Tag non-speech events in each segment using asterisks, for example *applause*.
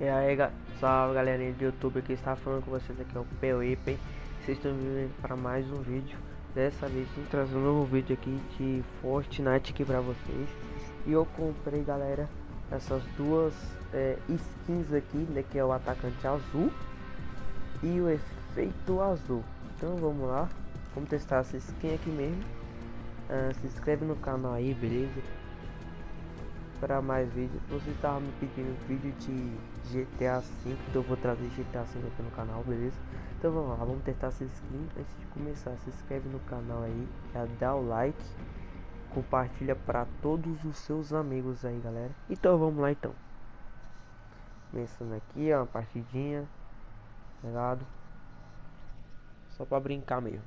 E aí, salve galerinha do YouTube que está falando com vocês aqui é o P.O.I.P. Vocês estão vindo para mais um vídeo. Dessa vez estou trazendo um novo vídeo aqui de Fortnite aqui para vocês. E eu comprei, galera, essas duas é, skins aqui, né, que é o atacante azul e o efeito azul. Então vamos lá, vamos testar essa skin aqui mesmo. Uh, se inscreve no canal aí, beleza? Para mais vídeos. Vocês estavam me pedindo vídeo de GTA 5, então eu vou trazer GTA 5 aqui no canal, beleza? Então vamos lá, vamos testar essa skin. Antes de começar, se inscreve no canal aí, já dá o like, compartilha para todos os seus amigos aí, galera. Então vamos lá então. Começando aqui, ó, uma partidinha, ligado? Só para brincar mesmo.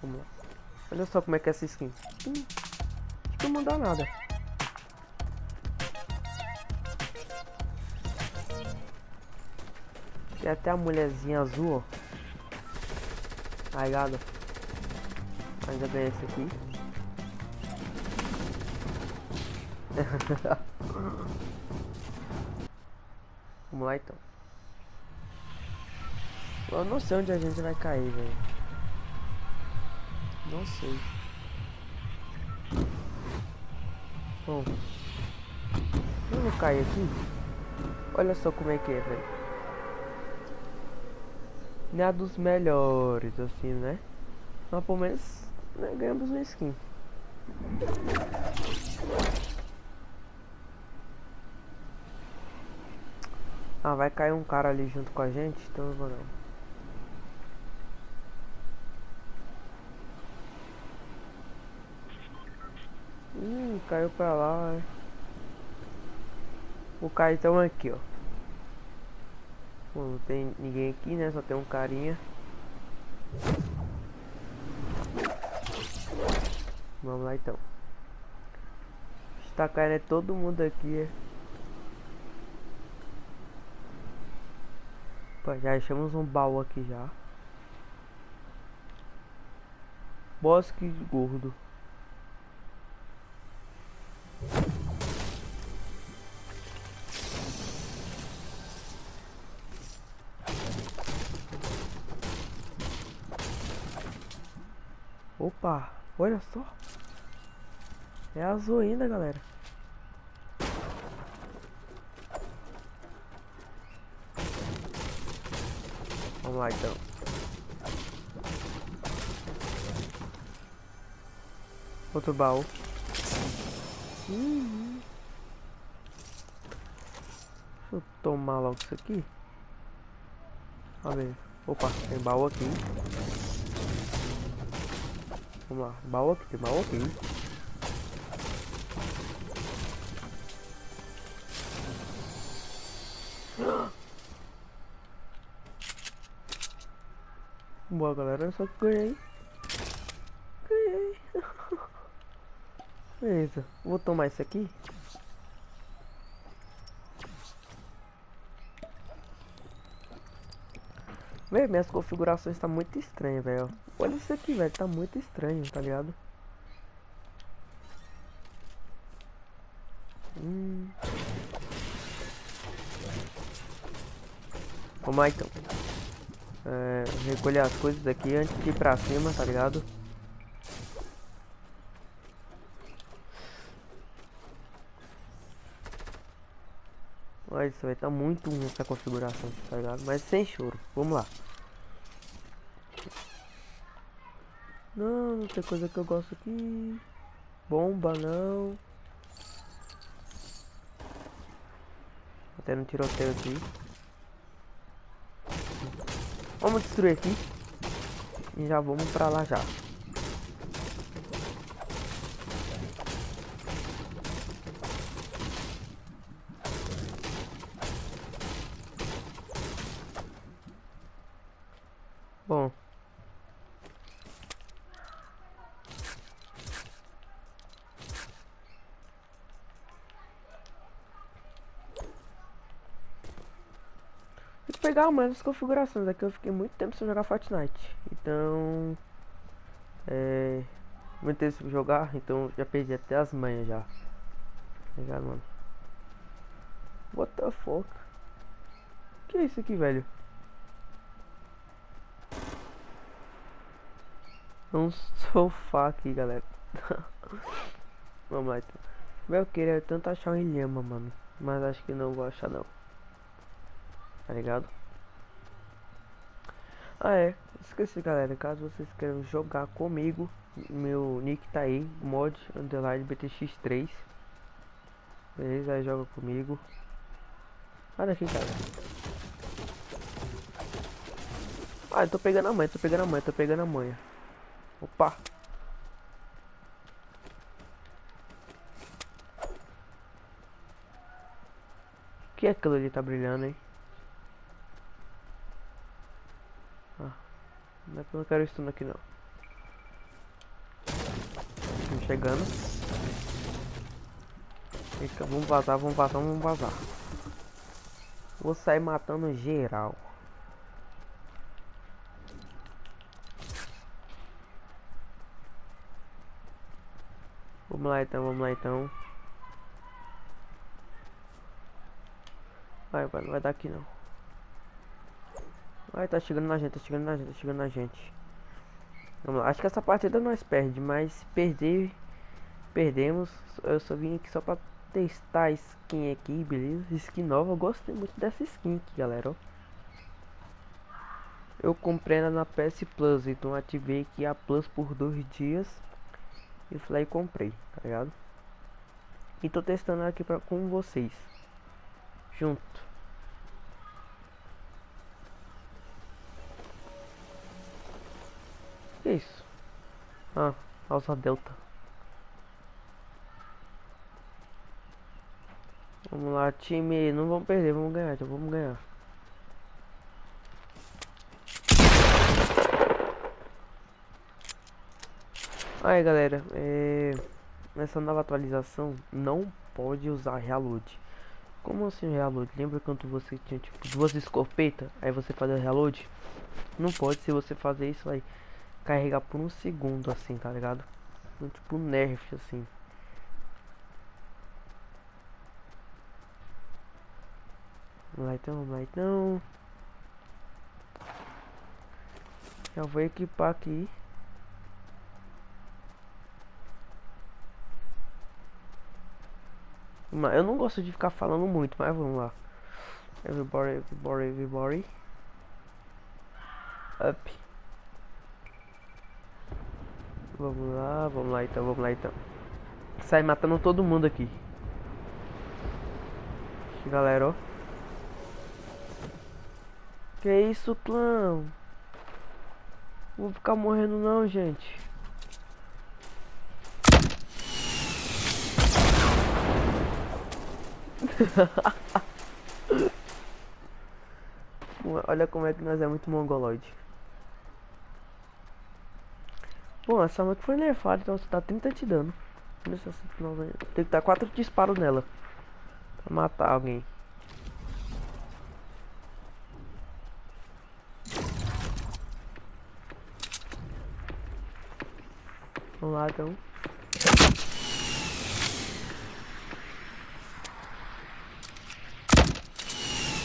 Vamos lá. Olha só como é que é essa skin. Hum, acho que não mudar nada. Tem até a mulherzinha azul, ó. Aí, gado. Ainda ganhei esse aqui. *laughs* Vamos lá então. Eu não sei onde a gente vai cair, velho. Não sei. Bom. Eu caio aqui? Olha só como é que é, velho. Não é dos melhores, assim, né? Mas pelo menos né, ganhamos uma skin. Ah, vai cair um cara ali junto com a gente, então eu vou não. Hum, caiu pra lá. O Caetão aqui, ó. Bom, não tem ninguém aqui, né? Só tem um carinha. Vamos lá então. Caindo é todo mundo aqui, é. Já achamos um baú aqui já. Bosque gordo. Opa, olha só. É azul ainda, galera. Vamos lá então. Outro baú. Uhum. Deixa eu tomar logo isso aqui. A ver. Opa, tem baú aqui. Vamos lá. Baú aqui, baú aqui. Boa galera, eu só ganhei. Ganhei. *laughs* Beleza, vou tomar isso aqui. Velho, minhas configurações tá muito estranhas, velho. Olha isso aqui, velho. Tá muito estranho, tá ligado? Hum. Vamos lá, então. É, recolher as coisas aqui antes de ir pra cima, tá ligado? Olha, isso vai estar tá muito ruim essa configuração, tá ligado? Mas sem choro. Vamos lá. Não, não tem coisa que eu gosto aqui. Bomba, não. Até no tiroteio aqui. Vamos destruir aqui. E já vamos pra lá já. Bom. Vou pegar mais as configurações aqui. Eu fiquei muito tempo sem jogar Fortnite. Então. É. Muito tempo sem jogar, então já perdi até as manhas já. Tá ligado, mano? What the fuck? Que é isso aqui, velho? É um sofá aqui, galera. *laughs* Vamos lá, então. Eu queria tanto achar um ilhama, mano. Mas acho que não vou achar, não. Tá ligado? Ah, é. Esqueci, galera. Caso vocês queiram jogar comigo, meu nick tá aí. Mod underline BTX3. Beleza? Aí joga comigo. Olha aqui, cara. Ah, eu tô pegando a manha, tô pegando a manha, tô pegando a manha. Opa! Que é aquilo ali tá brilhando, hein? Não, não quero isso aqui não. Chegando. Eita, vamos vazar, vamos vazar, vamos vazar. Vou sair matando geral. Vamos lá então, vamos lá então. Vai, vai, não vai dar aqui não. Vai, tá chegando na gente, tá chegando na gente, tá chegando na gente. Vamos lá, acho que essa partida nós perde, mas perder, perdemos. Eu só vim aqui só pra testar a skin aqui, beleza? Skin nova, eu gostei muito dessa skin aqui, galera, ó. Eu comprei ela na PS Plus, então ativei aqui a Plus por dois dias. E fui lá e comprei, tá ligado? E tô testando aqui pra, com vocês. Junto. Que isso? Ah, alça delta. Vamos lá, time. Não vamos perder, vamos ganhar, vamos ganhar. Aí galera, é... nessa nova atualização não pode usar reload. Como assim reload? Lembra quando você tinha tipo duas escopetas, aí você fazia reload? Não pode, se você fazer isso vai carregar por um segundo assim, tá ligado? Tipo nerf assim. Vamos lá então, vamos lá então. Já vou equipar aqui. Eu não gosto de ficar falando muito, mas vamos lá. Everybody, everybody, everybody. Up. Vamos lá, vamos lá então, vamos lá então. Sai matando todo mundo aqui. Galera, ó. Que isso, clã? Vou ficar morrendo não, gente. *laughs* Olha como é que nós é muito mongoloide. Bom, essa que foi nerfada, então você tá 30 te dano. Tem que dar 4 disparos nela. Pra matar alguém. Vamos lá então.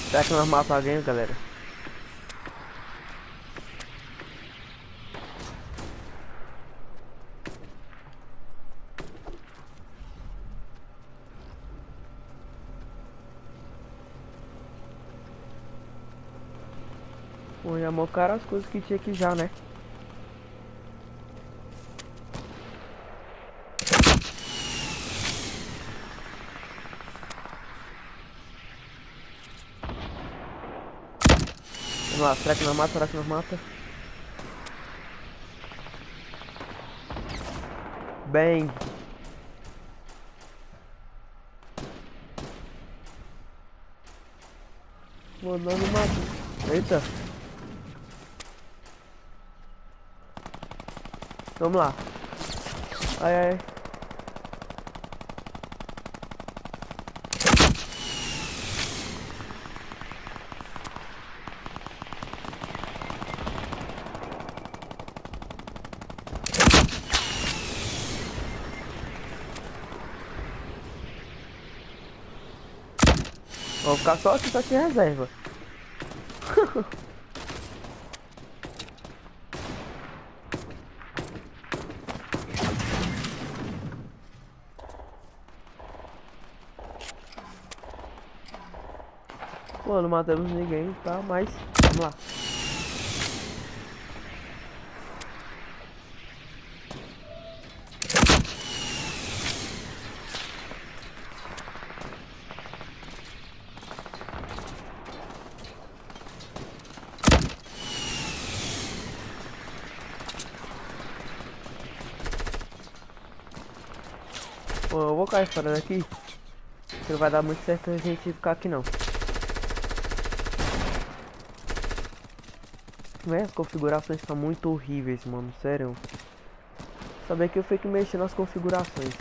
Será que nós matamos alguém, galera? Pô, já mocaram as coisas que tinha aqui já, né? Vamos lá, será que não mata? Será que não mata? Bem. Mano, não mata. Eita. Vamos lá. Ai, ai. Vou ficar só aqui, só que reserva. Pô, não matamos ninguém, tá? Mas, vamos lá. Pô, eu vou cair fora daqui. Não vai dar muito certo a gente ficar aqui não. Véi, as configurações estão muito horríveis, mano. Sério. Saber que eu fui que mexer nas configurações.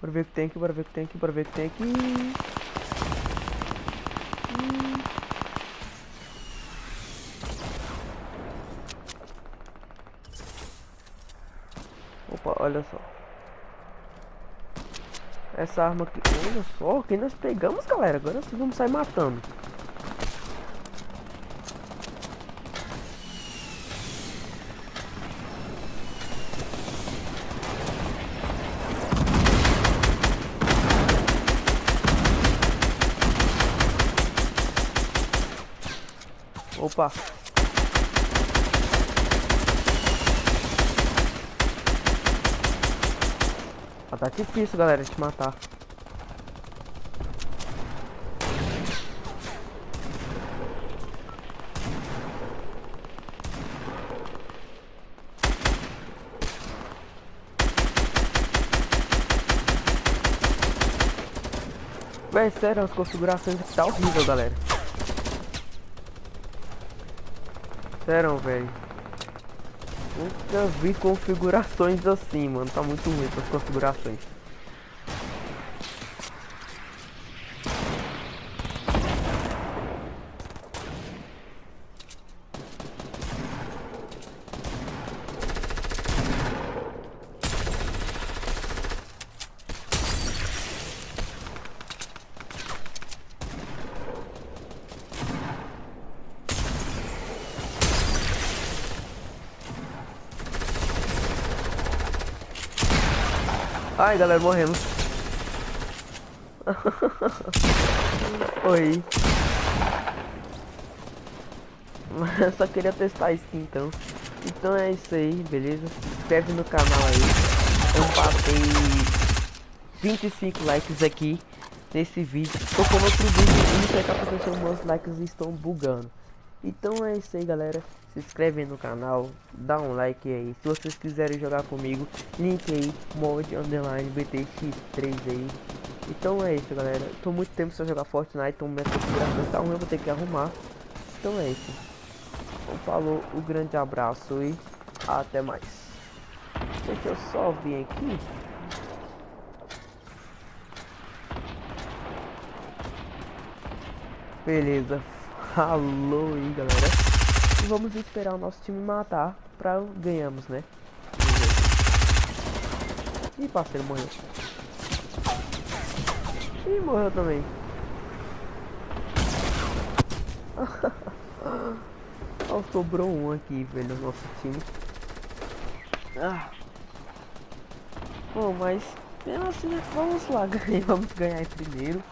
Bora ver o que tem aqui, bora ver o que tem aqui, bora ver o que tem aqui. Opa, olha só. Essa arma aqui, olha só, quem nós pegamos, galera. Agora nós vamos sair matando. Opa. Ah, tá difícil, galera, de matar. Véi, sério, as configurações aqui tá horrível, galera. Sério, velho. Nunca vi configurações assim, mano. Tá muito ruim essas configurações. Ai, galera, morremos. *laughs* Oi. Mas só queria testar isso então. Então é isso aí, beleza? Se inscreve no canal aí. Eu passei 25 likes aqui nesse vídeo. Tô com outro vídeo e não sei o que aconteceu, meus likes estão bugando. Então é isso aí, galera. Se inscreve no canal, dá um like aí. Se vocês quiserem jogar comigo, link aí, mod underline BTX3 aí. Então é isso, galera. Tô muito tempo sem jogar Fortnite, então minha configuração tá ruim, eu vou ter que arrumar. Então é isso. Então falou, um grande abraço e até mais. Deixa eu só vir aqui. Beleza, falou aí galera? E vamos esperar o nosso time matar pra ganhamos, né? Ih, parceiro, morreu. Ih, morreu também. *laughs* Oh, sobrou um aqui, velho, no nosso time. Ah. Bom, mas assim, vamos lá, *laughs* vamos ganhar em primeiro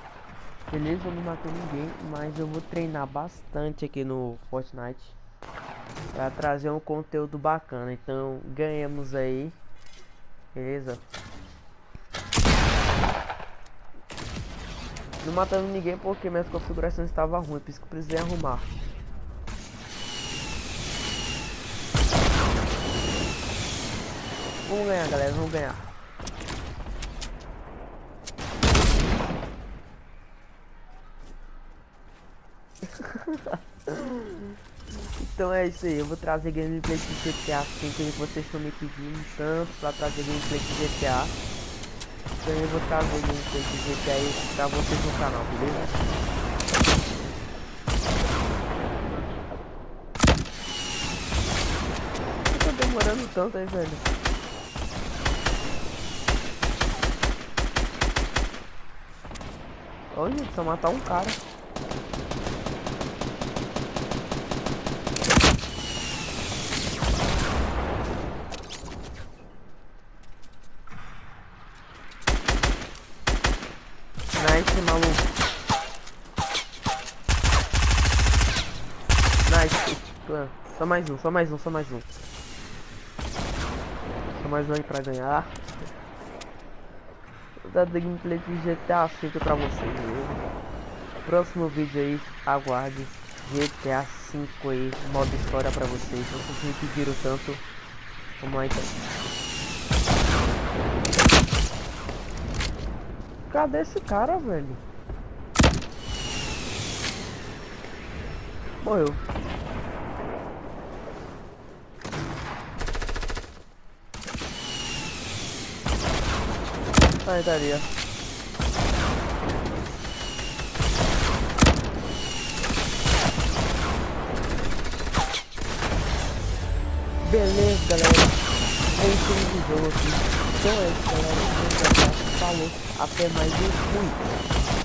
Beleza, eu não matei ninguém, mas eu vou treinar bastante aqui no Fortnite Pra trazer um conteúdo bacana, então ganhamos aí Beleza? Não matando ninguém porque minhas configurações estavam ruins, por isso que eu precisei arrumar. Vamos ganhar galera, vamos ganhar então é isso aí, eu vou trazer gameplay de GTA 5 que vocês estão me pedindo tanto pra trazer gameplay de GTA. Então eu vou trazer gameplay de GTA pra vocês no canal, beleza? Eu tô demorando tanto aí, velho? Olha, só matar um cara. Nice, maluco. Nice, Só mais um, só mais um, só mais um. Só mais um aí pra ganhar. Vou dar gameplay de GTA V pra vocês, viu? Próximo vídeo aí, aguarde. GTA V aí, modo história pra vocês. Vocês me pediram tanto. Vamos lá então. Cadê esse cara, velho? Morreu. Aí, daria. Beleza, galera. É isso do jogo aqui. Então é isso, galera. Falou. Até mais um. Fui.